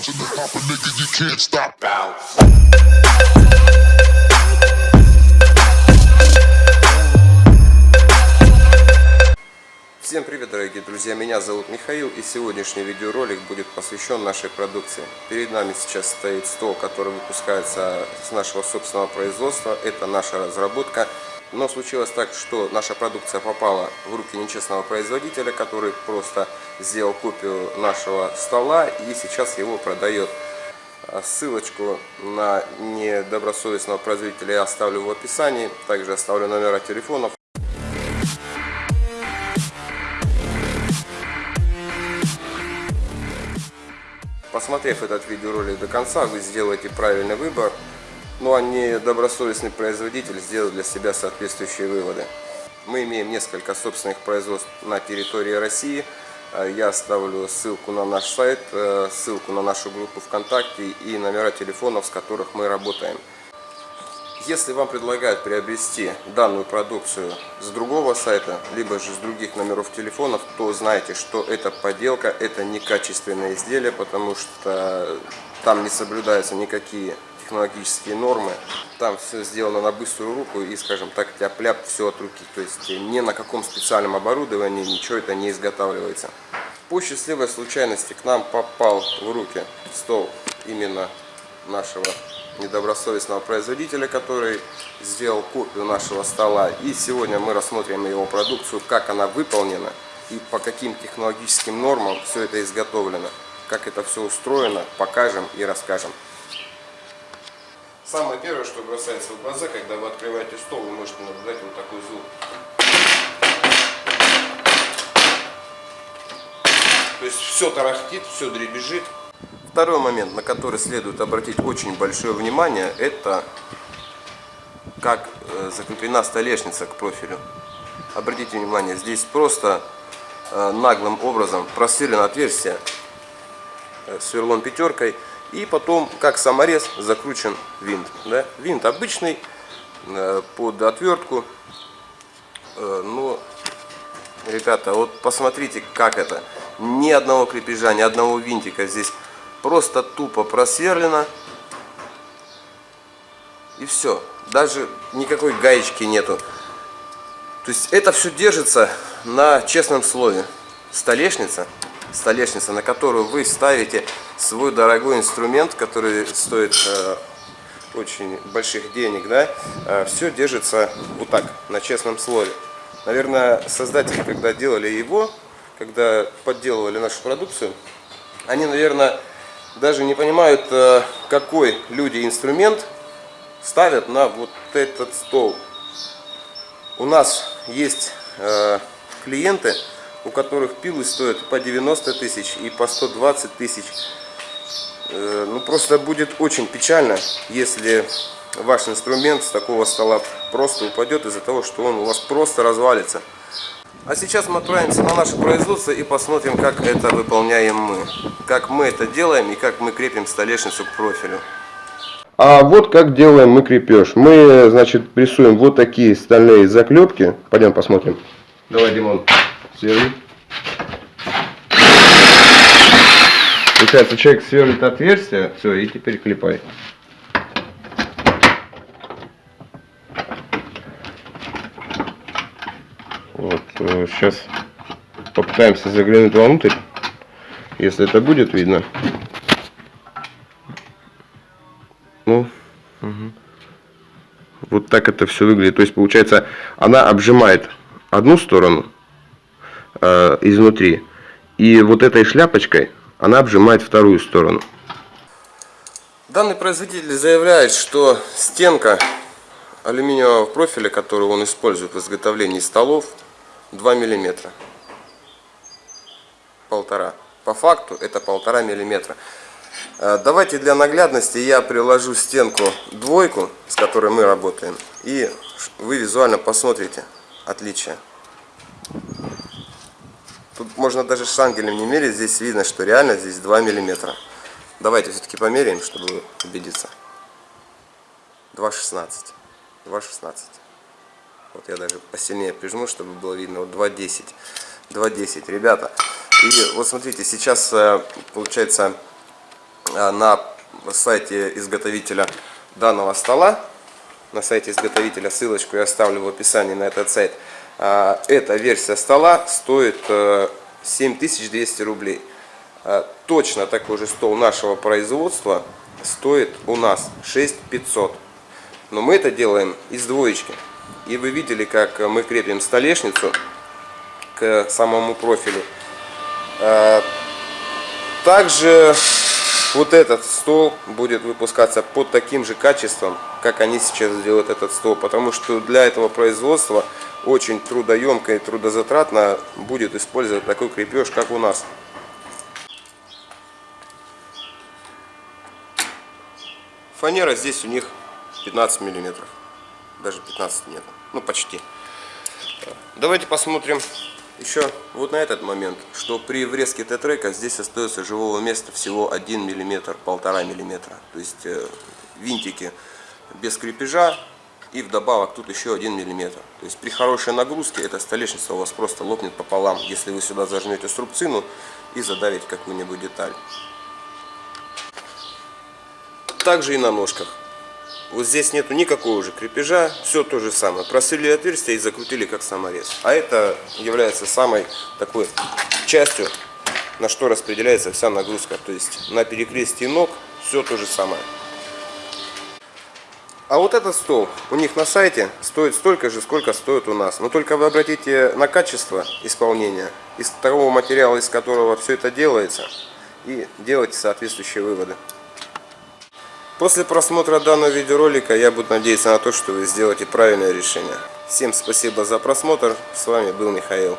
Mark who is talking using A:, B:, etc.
A: bouncing and hopping, nigga, you can't stop. Bounce.
B: Всем привет, дорогие друзья! Меня зовут Михаил, и сегодняшний видеоролик будет посвящен нашей продукции. Перед нами сейчас стоит стол, который выпускается с нашего собственного производства. Это наша разработка. Но случилось так, что наша продукция попала в руки нечестного производителя, который просто сделал копию нашего стола и сейчас его продает. А Ссылочку на недобросовестного производителя я оставлю в описании. Также оставлю номера телефонов. Посмотрев этот видеоролик до конца, вы сделаете правильный выбор, ну а недобросовестный производитель сделает для себя соответствующие выводы. Мы имеем несколько собственных производств на территории России. Э, Я оставлю ссылку на наш сайт, э, ссылку на нашу группу ВКонтакте и номера телефонов, с которых мы работаем. Если вам предлагают приобрести данную продукцию с другого сайта, либо же с других номеров телефонов, то знайте, что это подделка, это некачественное изделие, потому что там не соблюдаются никакие технологические нормы. Там все сделано на быструю руку и, скажем так, тяп-ляп, все от руки. То есть ни на каком специальном оборудовании ничего это не изготавливается. По счастливой случайности к нам попал в руки стол именно нашего недобросовестного производителя, который сделал копию нашего стола. И сегодня мы рассмотрим его продукцию, как она выполнена и по каким технологическим нормам все это изготовлено. Как это все устроено, покажем и расскажем. Самое первое, что бросается в глаза, когда вы открываете стол, вы можете наблюдать вот такой звук. То есть все тарахтит, все дребезжит. Второй момент, на который следует обратить очень большое внимание, это как э, закреплена столешница к профилю. Обратите внимание, здесь просто э, наглым образом просверлено отверстие э, сверлом пятеркой и потом как саморез закручен винт. Да? Винт обычный под отвертку, но ребята, вот посмотрите как это. Ни одного крепежа, ни одного винтика здесь просто тупо просверлено. И все. Даже никакой гаечки нету. То есть это все держится на честном слове. Столешница, столешница, на которую вы ставите свой дорогой инструмент, который стоит э, очень больших денег, да, э, все держится вот так, на честном слове. Наверное, создатели, когда делали его, когда подделывали нашу продукцию, они, наверное, даже не понимают, э, какой люди инструмент ставят на вот этот стол. У нас есть э, клиенты, у которых пилы стоят по 90 тысяч и по 120 тысяч. Э, ну просто будет очень печально, если ваш инструмент с такого стола просто упадет из-за того, что он у вас просто развалится. А сейчас мы отправимся на наше производство и посмотрим, как это выполняем мы. Как мы это делаем и как мы крепим столешницу к профилю. А вот как делаем мы крепеж. Мы, значит, прессуем вот такие стальные заклепки. Пойдем посмотрим. Давай, Димон, сверли. Получается, человек сверлит отверстие, все, и теперь клепай. Вот, сейчас попытаемся заглянуть вовнутрь, если это будет видно. Ну, угу. вот так это все выглядит. То есть, получается, она обжимает одну сторону э, изнутри, и вот этой шляпочкой она обжимает вторую сторону. Данный производитель заявляет, что стенка алюминиевого профиля, который он использует в изготовлении столов, 2 миллиметра. Полтора. По факту это полтора миллиметра. Э, давайте для наглядности я приложу стенку двойку, с которой мы работаем, и вы визуально посмотрите отличие. Тут можно даже шангелем не мерить, здесь видно, что реально здесь 2 миллиметра. Давайте все-таки померяем, чтобы убедиться. 2,16. 2,16. Вот я даже посильнее прижму, чтобы было видно. Вот 2.10. 2.10, ребята. И вот смотрите, сейчас э, получается а, на сайте изготовителя данного стола. На сайте изготовителя ссылочку я оставлю в описании на этот сайт. А, Эта версия стола стоит э, 7200 рублей. А, Точно такой же стол нашего производства стоит у нас 6500. Но мы это делаем из двоечки. И вы видели, как мы крепим столешницу к самому профилю. А, Также вот этот стол будет выпускаться под таким же качеством, как они сейчас делают этот стол. Потому что для этого производства очень трудоемко и трудозатратно будет использовать такой крепеж, как у нас. Фанера здесь у них 15 миллиметров. Даже 15 нет. Ну, почти. Давайте посмотрим еще вот на этот момент, что при врезке Т-трека здесь остается живого места всего 1 миллиметр, полтора миллиметра. То есть э, винтики без крепежа и вдобавок тут еще 1 миллиметр. То есть при хорошей нагрузке эта столешница у вас просто лопнет пополам, если вы сюда зажмете струбцину и задавите какую-нибудь деталь. Также и на ножках. Вот здесь нету никакого уже крепежа, все то же самое. Просверлили отверстие и закрутили как саморез. А это является самой такой частью, на что распределяется вся нагрузка. То есть на перекрестии ног все то же самое. А вот этот стол у них на сайте стоит столько же, сколько стоит у нас. Но только вы обратите на качество исполнения, из того материала, из которого все это делается, и делайте соответствующие выводы. После просмотра данного видеоролика я буду надеяться на то, что вы сделаете правильное решение. Всем спасибо за просмотр. С вами был Михаил.